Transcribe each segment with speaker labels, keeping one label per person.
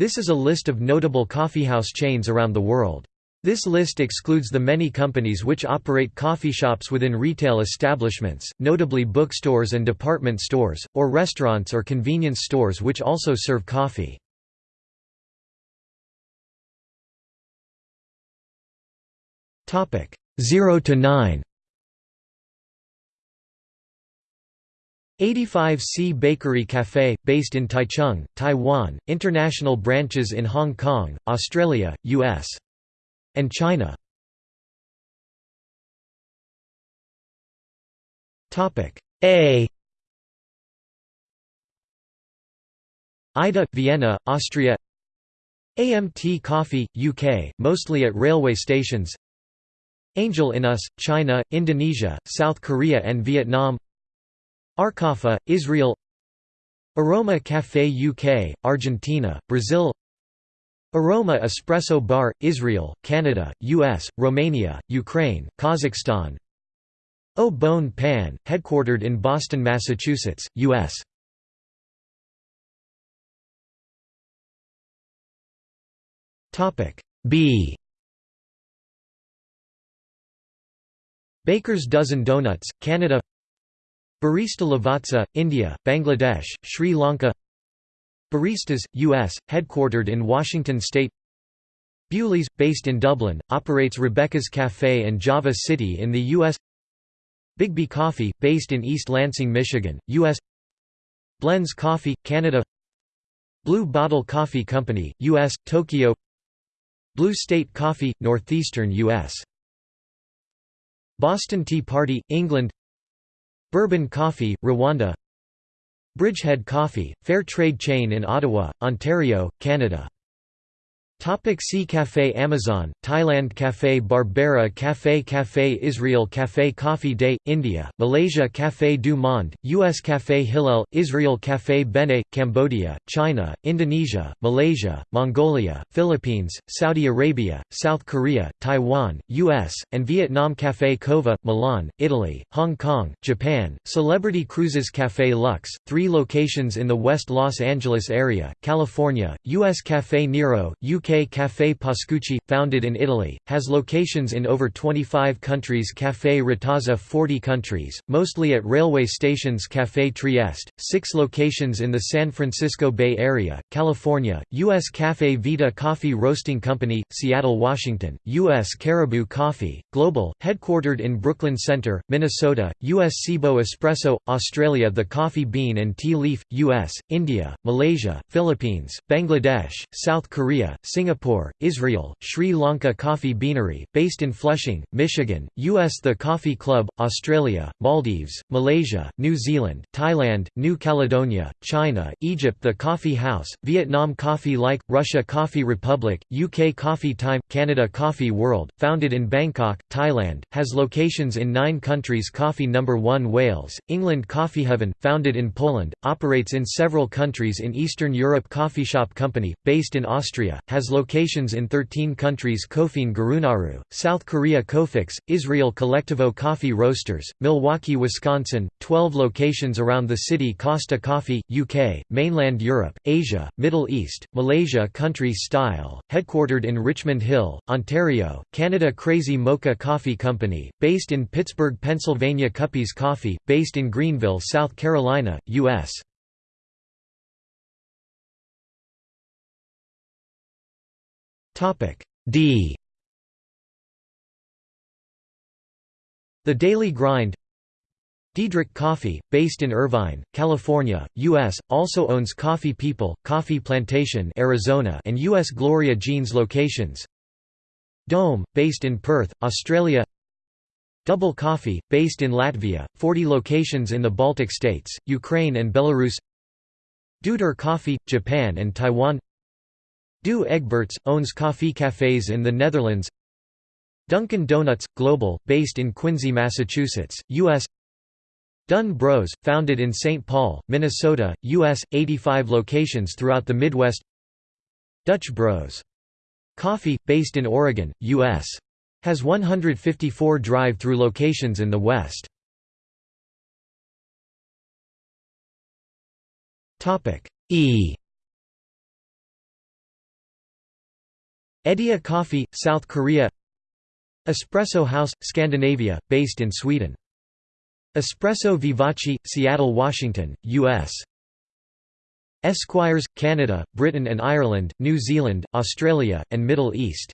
Speaker 1: This is a list of notable coffeehouse chains around the world. This list excludes the many companies which operate coffee shops within retail establishments, notably bookstores and department stores, or restaurants or convenience stores which also serve coffee. Topic 0 to 9. 85C Bakery Café, based in Taichung, Taiwan, international branches in Hong Kong, Australia, US and China. A. Aida, Vienna, Austria. AMT Coffee, UK, mostly at railway stations. Angel in Us, China, Indonesia, South Korea and Vietnam Arcaffe, Israel. Aroma Café UK, Argentina, Brazil. Aroma Espresso Bar, Israel, Canada, US, Romania, Ukraine, Kazakhstan. Au Bon Pain, headquartered in Boston, Massachusetts, US. B. Baker's Dozen Donuts, Canada Barista Lavazza, India, Bangladesh, Sri Lanka Baristas, U.S., headquartered in Washington state Bewley's, based in Dublin, operates Rebecca's Cafe and Java City in the U.S. Biggby Coffee, based in East Lansing, Michigan, U.S. Blenz Coffee, Canada Blue Bottle Coffee Company, U.S., Tokyo Blue State Coffee, Northeastern U.S. Boston Tea Party, England Bourbon Coffee, Rwanda. Bridgehead Coffee, fair trade chain in Ottawa, Ontario, Canada Topic see Café Amazon, Thailand Café Barbera Café Café Israel Café Coffee Day, India, Malaysia Café du Monde, US Café Hillel, Israel Café Bene, Cambodia, China, Indonesia, Malaysia, Mongolia, Philippines, Saudi Arabia, South Korea, Taiwan, US, and Vietnam Café Cova, Milan, Italy, Hong Kong, Japan, Celebrity Cruises Café Lux, three locations in the West Los Angeles area, California, US Café Nero, UK Café Pascucci, founded in Italy, has locations in over 25 countries Café Ritazza 40 countries, mostly at railway stations Café Trieste, six locations in the San Francisco Bay Area, California, U.S. Café Vita Coffee Roasting Company, Seattle, Washington, U.S. Caribou Coffee, Global, headquartered in Brooklyn Center, Minnesota, U.S. Cibo Espresso, Australia The Coffee Bean and Tea Leaf, U.S., India, Malaysia, Philippines, Bangladesh, South Korea, Singapore, Israel, Sri Lanka Coffee Beanery, based in Flushing, Michigan, U.S. The Coffee Club, Australia, Maldives, Malaysia, New Zealand, Thailand, New Caledonia, China, Egypt The Coffee House, Vietnam Coffee Like, Russia Coffee Republic, UK Coffee Time, Canada Coffee World, founded in Bangkok, Thailand, has locations in nine countries Coffee No. 1 Wales, England Coffee Heaven, founded in Poland, operates in several countries in Eastern Europe Coffee Shop Company, based in Austria, has locations in 13 countries Coffine Gurunaru, South Korea Cofix, Israel Colectivo Coffee Roasters, Milwaukee, Wisconsin, 12 locations around the city Costa Coffee, UK, mainland Europe, Asia, Middle East, Malaysia Country Style, headquartered in Richmond Hill, Ontario, Canada Crazy Mocha Coffee Company, based in Pittsburgh, Pennsylvania Cuppies Coffee, based in Greenville, South Carolina, U.S. D The Daily Grind Diedrich Coffee, based in Irvine, California, U.S., also owns Coffee People, Coffee Plantation Arizona and U.S. Gloria Jeans locations Dome, based in Perth, Australia Double Coffee, based in Latvia, 40 locations in the Baltic states, Ukraine and Belarus Doutor Coffee, Japan and Taiwan Douwe Egberts, owns coffee cafes in the Netherlands Dunkin' Donuts, Global, based in Quincy, Massachusetts, U.S. Dunn Bros, founded in St. Paul, Minnesota, U.S., 85 locations throughout the Midwest Dutch Bros. Coffee, based in Oregon, U.S. Has 154 drive-through locations in the West. E Ediya Coffee, South Korea Espresso House, Scandinavia, based in Sweden. Espresso Vivace, Seattle, Washington, U.S. Esquires, Canada, Britain and Ireland, New Zealand, Australia, and Middle East.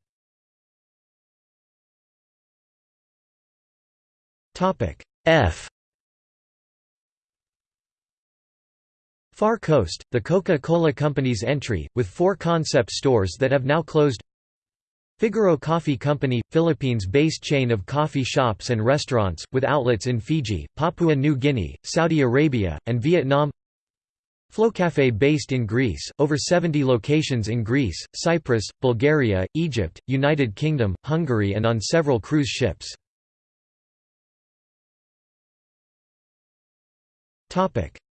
Speaker 1: F Far Coast, the Coca-Cola Company's entry, with four concept stores that have now closed Figaro Coffee Company, Philippines-based chain of coffee shops and restaurants, with outlets in Fiji, Papua New Guinea, Saudi Arabia, and Vietnam Flocafé based in Greece, over 70 locations in Greece, Cyprus, Bulgaria, Egypt, United Kingdom, Hungary and on several cruise ships.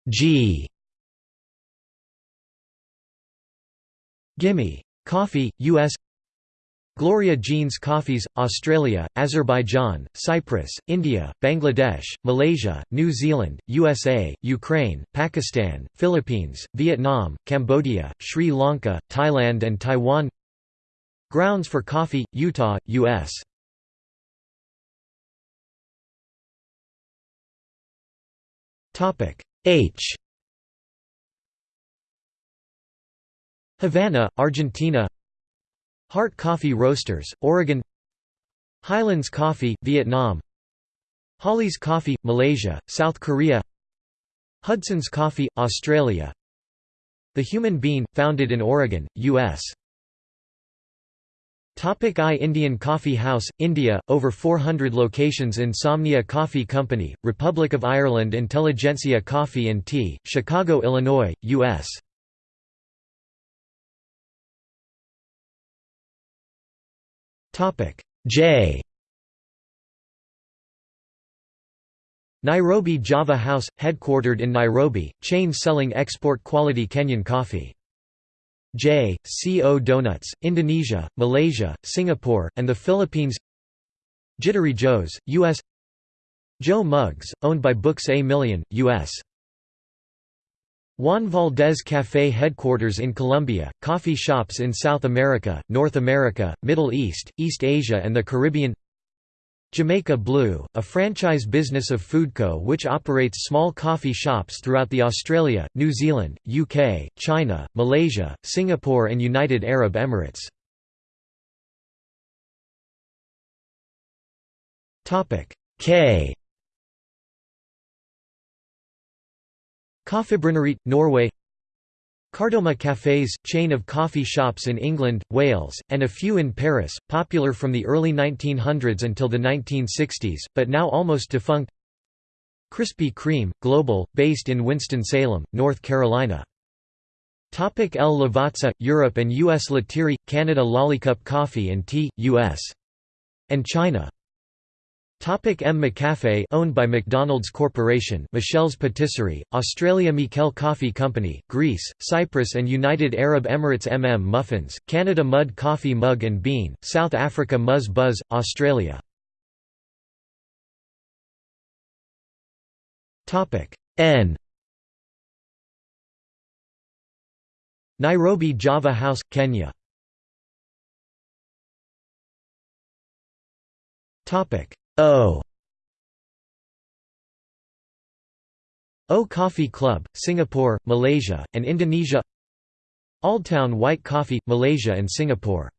Speaker 1: G Gimme. Coffee, U.S. Gloria Jean's Coffees, Australia, Azerbaijan, Cyprus, India, Bangladesh, Malaysia, New Zealand, USA, Ukraine, Pakistan, Philippines, Vietnam, Cambodia, Sri Lanka, Thailand and Taiwan. Grounds for Coffee, Utah, U.S. H. Havanna, Argentina Hart Coffee Roasters, Oregon Highlands Coffee, Vietnam Holly's Coffee, Malaysia, South Korea Hudson's Coffee, Australia The Human Bean, founded in Oregon, U.S. Topic I Indian Coffee House, India, over 400 locations Insomnia Coffee Company, Republic of Ireland Intelligentsia Coffee and Tea, Chicago, Illinois, U.S. J Nairobi Java House, headquartered in Nairobi, chain selling export quality Kenyan coffee. J. C. O. Donuts, Indonesia, Malaysia, Singapore, and the Philippines Jittery Joe's, U.S. Joe Muggs, owned by Books A Million, U.S. Juan Valdez Café headquarters in Colombia, coffee shops in South America, North America, Middle East, East Asia and the Caribbean Jamaica Blue, a franchise business of Foodco which operates small coffee shops throughout the Australia, New Zealand, UK, China, Malaysia, Singapore and United Arab Emirates. K Kaffebrenneriet, Norway Kardomah Cafés, chain of coffee shops in England, Wales, and a few in Paris, popular from the early 1900s until the 1960s, but now almost defunct Krispy Kreme, Global, based in Winston-Salem, North Carolina. Topic El Lavazza, Europe and U.S. Lettieri, Canada Lollicup Coffee and Tea, U.S. and China Topic M. McCafe owned by McDonald's Corporation Michel's Patisserie, Australia Mikel Coffee Company, Greece, Cyprus and United Arab Emirates MM Muffins, Canada Mud Coffee Mug and Bean, South Africa Muzz Buzz, Australia. Topic N. Nairobi Java House, Kenya. Topic O. O Coffee Club, Singapore, Malaysia, and Indonesia. Oldtown White Coffee, Malaysia and Singapore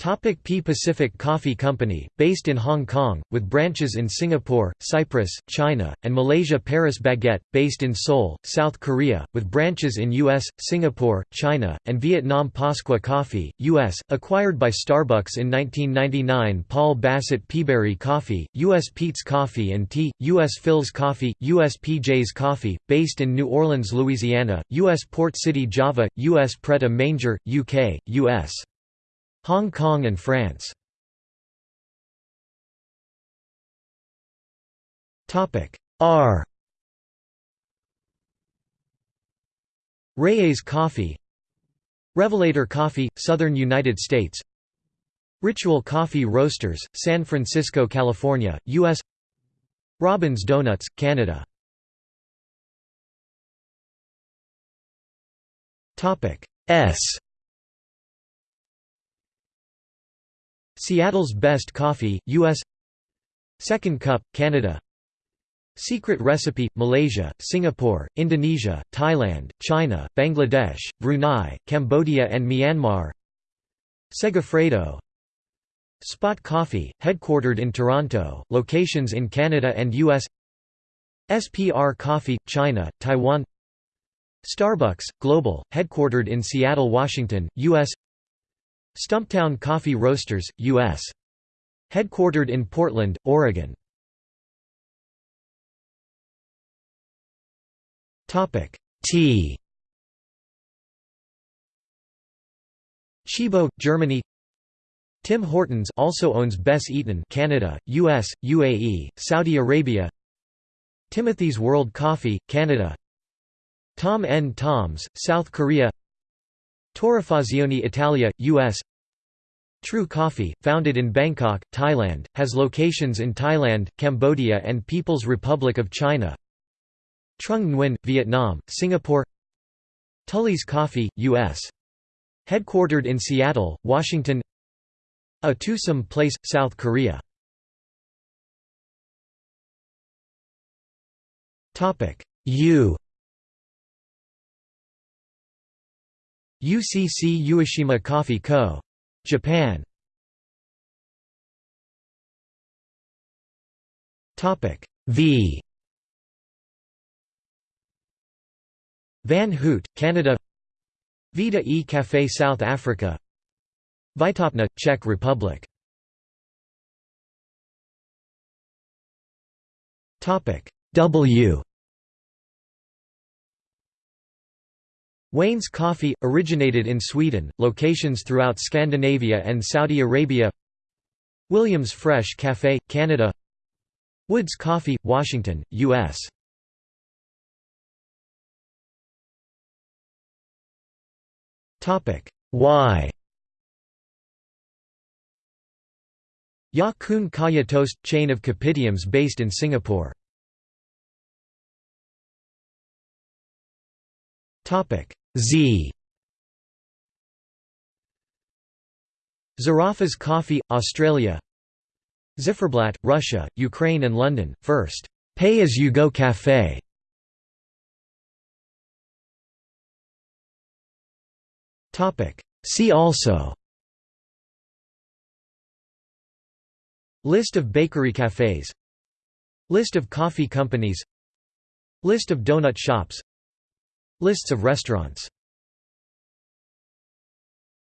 Speaker 1: Topic P Pacific Coffee Company, based in Hong Kong, with branches in Singapore, Cyprus, China, and Malaysia Paris Baguette, based in Seoul, South Korea, with branches in US, Singapore, China, and Vietnam Pasqua Coffee, US, acquired by Starbucks in 1999 Paul Bassett Peaberry Coffee, US Peet's Coffee and Tea, US Philz Coffee, US PJ's Coffee, based in New Orleans, Louisiana, US Port City Java, US Pret a Manger, UK, US Hong Kong and France. R. Reyes Coffee. Revelator Coffee, Southern United States. Ritual Coffee Roasters, San Francisco, California, U.S. Robin's Donuts, Canada. S Seattle's Best Coffee, U.S. Second Cup, Canada Secret Recipe, Malaysia, Singapore, Indonesia, Thailand, China, Bangladesh, Brunei, Cambodia and Myanmar Segafredo Spot Coffee, headquartered in Toronto, locations in Canada and U.S. SPR Coffee, China, Taiwan Starbucks, Global, headquartered in Seattle, Washington, U.S. Stumptown Coffee Roasters, U.S. Headquartered in Portland, Oregon. Topic Tea Tchibo, Germany. Tim Hortons also owns Bess Eaton Canada, US, UAE, Saudi Arabia. Timothy's World Coffee, Canada. Tom N. Tom's, South Korea Torrefazione Italia, US True Coffee, founded in Bangkok, Thailand, has locations in Thailand, Cambodia and People's Republic of China. Trung Nguyen, Vietnam, Singapore. Tully's Coffee, U.S. Headquartered in Seattle, Washington. A Twosome Place, South Korea. U UCC Ueshima Coffee Co. Japan. Topic V. Van Houtte, Canada. Vita e Café South Africa. Výtopna, Czech Republic. Topic W Wayne's Coffee, originated in Sweden, locations throughout Scandinavia and Saudi Arabia. Williams Fresh Café, Canada. Woods Coffee, Washington, U.S. Y Ya Kun Kaya Toast – chain of kopitiams based in Singapore Z. Zarraffa's Coffee, Australia. Ziferblat, Russia, Ukraine and London, first. Pay-as-you-go café See also. List of bakery cafes. List of coffee companies. List of donut shops Lists of restaurants